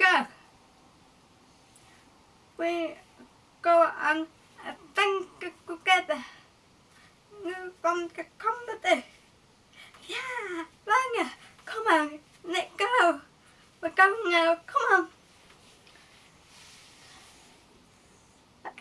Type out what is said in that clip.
cơ quê cô ăn tăng cái dạ, vâng cô kê ta ngư come cái yeah vâng à không ăn nè cao mà cao nào không ăn